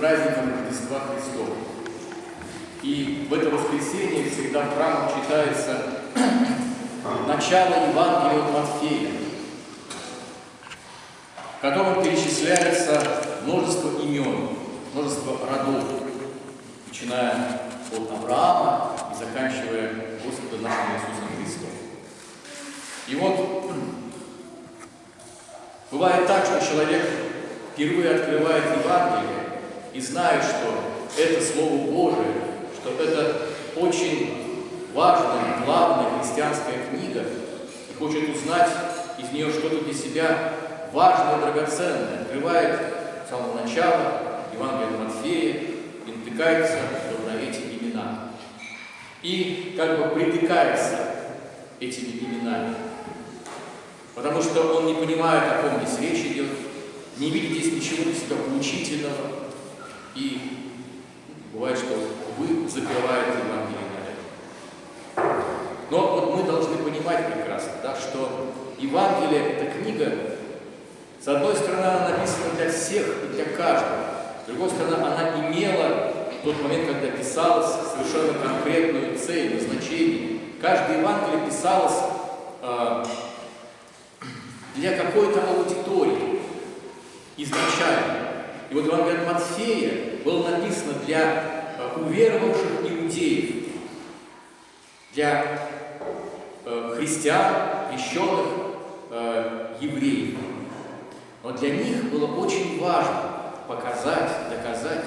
праздником Рождества Христова. И в это воскресенье всегда в храмах читается начало Евангелия от Матфея, в котором перечисляется множество имен, множество родов, начиная от Авраама и заканчивая Господом нашим Иисусом Христом. И вот бывает так, что человек впервые открывает Евангелие и знает, что это Слово Божие, что это очень важная, главная христианская книга, и хочет узнать из нее что-то для себя важное, драгоценное, открывает с самого начала Евангелие Матфея и натыкается на эти имена. И как бы притыкается этими именами. Потому что он не понимает, о ком здесь речь идет, не видит здесь ничего для себя поучительного. И бывает, что вы закрываете Евангелие на это. Но вот мы должны понимать прекрасно, да, что Евангелие – это книга, с одной стороны, она написана для всех и для каждого. С другой стороны, она имела в тот момент, когда писалась, совершенно конкретную цель, назначение. Каждое Евангелие писалось э, для какой-то аудитории изначально. И вот Евангелие от Матфея было написано для э, уверовавших иудеев, для э, христиан, крещенных э, евреев. Но для них было очень важно показать, доказать,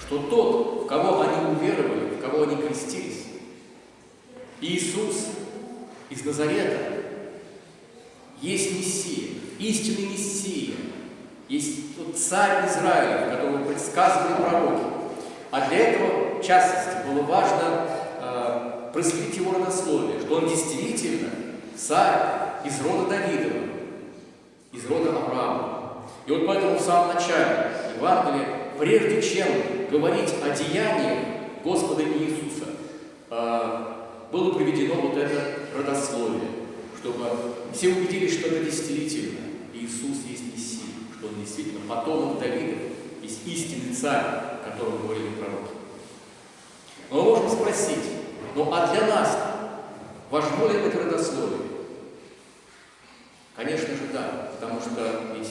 что тот, в кого они уверовали, в кого они крестились, Иисус из Назарета, есть Мессия, истинный Мессия, есть тот царь Израиля, которого предсказывали пророки. А для этого, в частности, было важно э, проследить его родословие, что он действительно царь из рода Давидова, из рода Авраама. И вот поэтому в самом начале Евангелия, прежде чем говорить о деяниях Господа Иисуса, э, было приведено вот это родословие, чтобы все убедились, что это действительно Иисус есть Мессия, Он действительно потомок Давида, есть истинный царь, о котором говорили пророки. Но мы можем спросить, ну а для нас важно ли это родословие? Конечно же, да, потому что ведь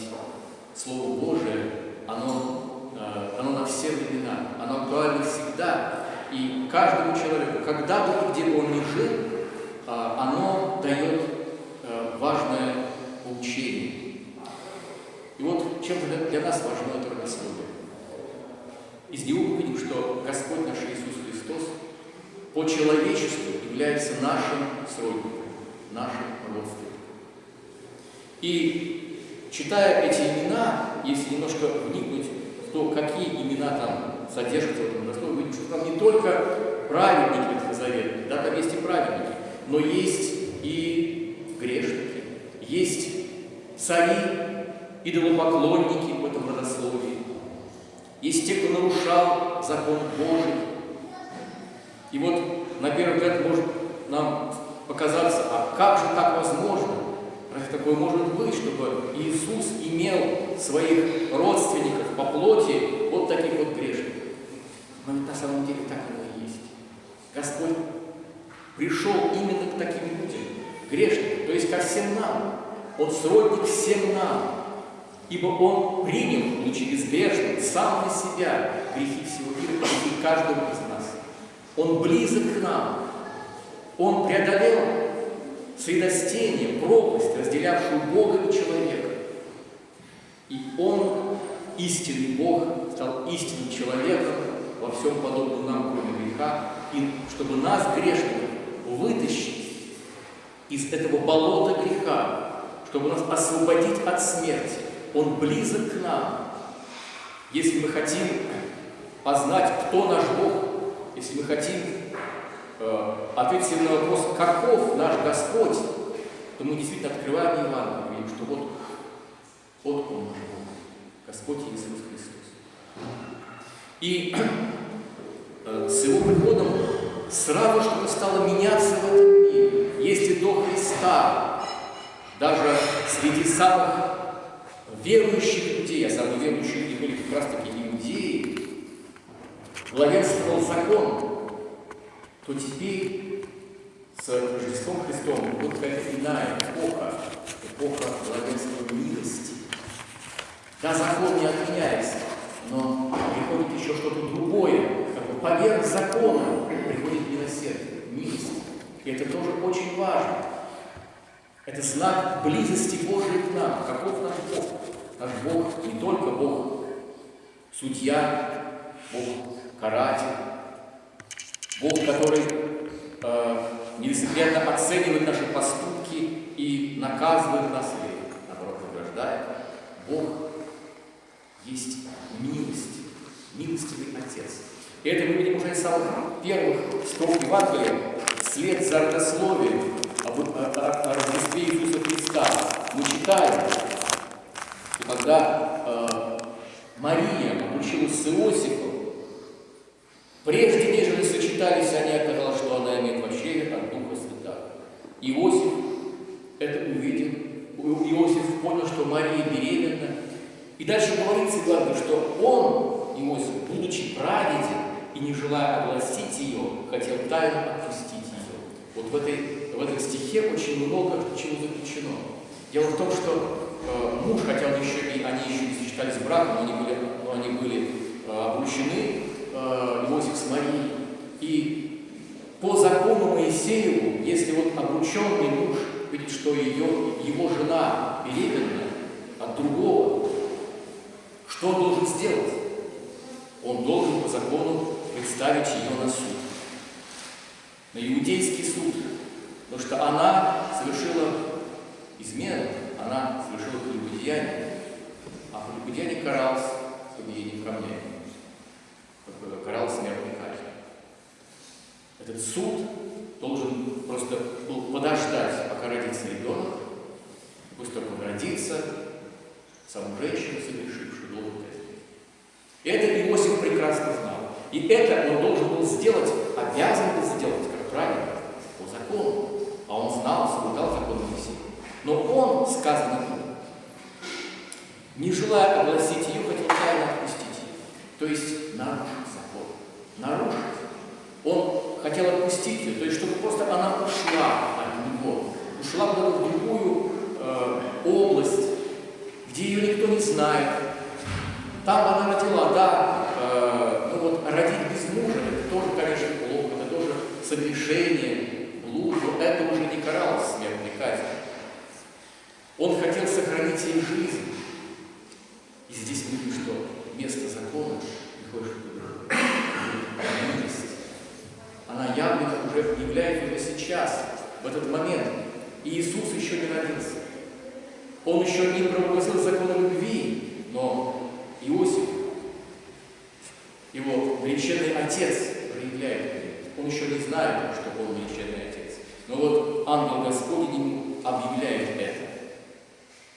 Слово Божие, оно, э, оно на все времена, оно актуально всегда, и каждому человеку, когда бы и где бы он ни жил, э, оно дает э, важное поучение. Чем для, для нас важно это родословие. Из него мы видим, что Господь наш Иисус Христос по человечеству является нашим сродником, нашим родственником. И читая эти имена, если немножко вникнуть в то, какие имена там содержатся в этом родословии, видим, что там не только праведники Ветхого Завета, да, там есть и праведники, но есть и грешники, есть цари, идолопоклонники в этом родословии, есть те, кто нарушал закон Божий. И вот, на первый взгляд, может нам показаться, а как же так возможно? Разве такое может быть, чтобы Иисус имел своих родственников по плоти вот таких вот грешников? Но ведь на самом деле так оно и есть. Господь пришел именно к таким людям, грешникам, то есть ко всем нам. Он сродник всем нам, ибо Он принял, будучи безгрешным, сам на себя грехи всего мира, грехи каждого из нас. Он близок к нам. Он преодолел средостение, пропасть, разделявшую Бога и человека. И Он, истинный Бог, стал истинным человеком, во всем подобном нам, кроме греха, и чтобы нас, грешников, вытащить из этого болота греха, чтобы нас освободить от смерти. Он близок к нам. Если мы хотим познать, кто наш Бог, если мы хотим э, ответить на вопрос, каков наш Господь, то мы действительно открываем Евангелие, видим, что вот, вот Он наш Бог, Господь Иисус Христос. И э, с Его приходом сразу что-то стало меняться в этом мире. Если до Христа даже среди самых верующих людей, а самые верующие люди были как раз таки иудеи, главенствовал закон, то теперь с Рождеством Христом вот какая-то иная эпоха, эпоха главенства милости. Да, закон не отменяется, но приходит еще что-то другое, как бы поверх закона приходит милосердие, милость. И это тоже очень важно. Это знак близости Божией к нам. Каков наш Бог? Наш Бог не только Бог судья, Бог каратель, Бог, который э, нелицеприятно оценивает наши поступки и наказывает нас или, наоборот, награждает. Бог есть милость, милостивый Отец. И это мы видим уже из самых первых строк Евангелия, след за родословием об, о, о, о Рождестве Иисуса Христа. Мы читаем, когда э, Мария обучилась с Иосифом, прежде нежели сочетались они, оказалось, что она имеет вообще от Духа Святого. Иосиф это увидел, Иосиф понял, что Мария беременна, и дальше говорится, главное, что он, Иосиф, будучи прадеден и не желая огласить ее, хотел тайно отпустить ее. Вот в, этой, в этом стихе очень много чего заключено. Дело в том, что э, муж, хотя он еще и они еще не сочетались браком, но они были, но они были э, обручены, э, Иосиф с Марией. И по закону Моисееву, если вот обрученный муж видит, что ее, его жена беременна от другого, что он должен сделать? Он должен по закону представить ее на суд. На иудейский суд. Потому что она совершила измену, она совершила прелюбодеяние. А прелюбодеяние каралось побиением камнями. Каралось смертной казнью. Этот суд должен просто был подождать, пока родится ребенок. Пусть только он родится, саму женщину должен казнить. И это Иосиф прекрасно знал. И это он должен был сделать, обязан был сделать, как правильно, по закону. А он знал, соблюдал закон Моисея. Но он, сказано не желая огласить ее, хотел тайно отпустить ее. То есть нарушить закон. Нарушить. Он хотел отпустить ее, то есть чтобы просто она ушла от него. Ушла в другую э, область, где ее никто не знает. Там она родила, да, э, ну вот родить без мужа, это тоже, конечно, плохо, это тоже согрешение, блуд, это уже не каралось смертной казнью. Он хотел сохранить ей жизнь. И здесь мы видим, что закона приходит милость. Она явно уже является уже сейчас, в этот момент. И Иисус еще не родился. Он еще не провозгласил закон любви, но Иосиф, его величинный отец, проявляет Он еще не знает, что он величинный отец. Но вот ангел Господень ему объявляет это.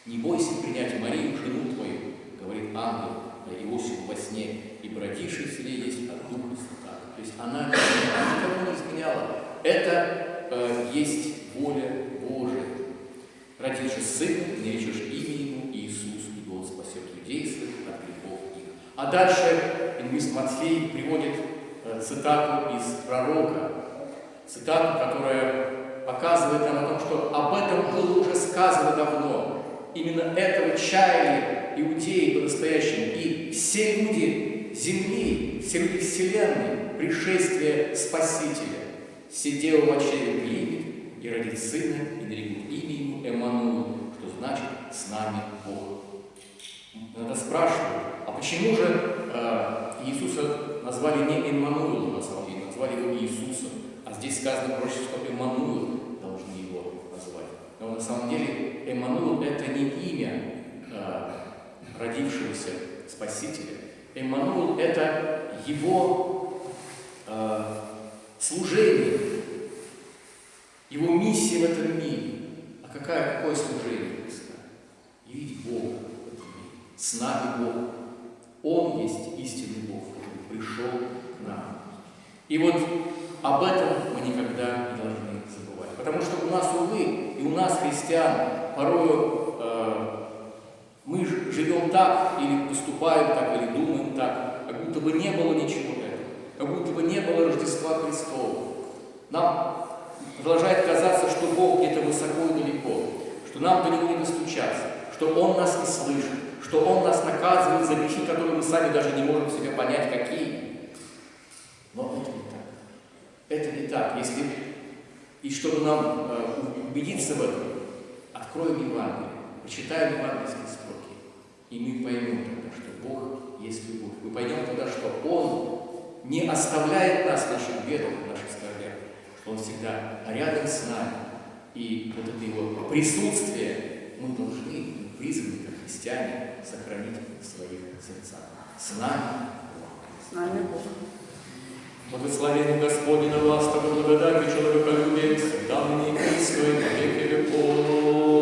Не бойся принять Марию, жену твою, говорит ангел Иосифу во сне, и родивший в селе есть от Духа Святаго. То есть она никому не изменяла. Это э, есть воля Божия. Родишь сына, наречешь имя ему Иисус, и Он спасет людей своих от грехов их. А дальше Ингвист Матфей приводит э, цитату из пророка, цитату, которая показывает нам о том, что об этом было уже сказано давно. Именно этого чаяли иудеи по-настоящему. И все люди земли, люди вселенной, пришествие Спасителя, сидел в очереди примет и родит сына, и нарекут имя ему Эммануил, что значит «с нами Бог». Надо спрашивать, а почему же э, Иисуса назвали не Эммануилом, на самом деле, назвали его Иисусом, а здесь сказано проще, что Эммануил должны его назвать. Но на самом деле Эммануил – это не имя э, родившегося Спасителя. Эммануил – это его э, служение, его миссия в этом мире. А какая, какое служение Христа? Явить Бога в этом мире. С нами Бог. Он есть истинный Бог, который пришел к нам. И вот об этом мы никогда не должны забывать. Потому что у нас, увы, и у нас, христиан, порою э, мы поступаем так или думаем так, как будто бы не было ничего этого, как будто бы не было Рождества Христова. Нам продолжает казаться, что Бог где-то высоко и далеко, что нам до Него не достучаться, что Он нас не слышит, что Он нас наказывает за грехи, которые мы сами даже не можем себе понять, какие. Но это не так. Это не так. Если и чтобы нам э, убедиться в этом, откроем Евангелие, почитаем евангельские строки, и мы поймем тогда, что Бог есть любовь. Мы поймем тогда, что Он не оставляет нас в наших бедах, в наших скорбях, Он всегда рядом с нами. И вот это Его присутствие мы должны, мы призваны, как христиане, сохранить в своих сердцах. С нами Бог. С нами Бог. Благословение Господне на вас, того благодать и человеколюбие, всегда на и веки веков.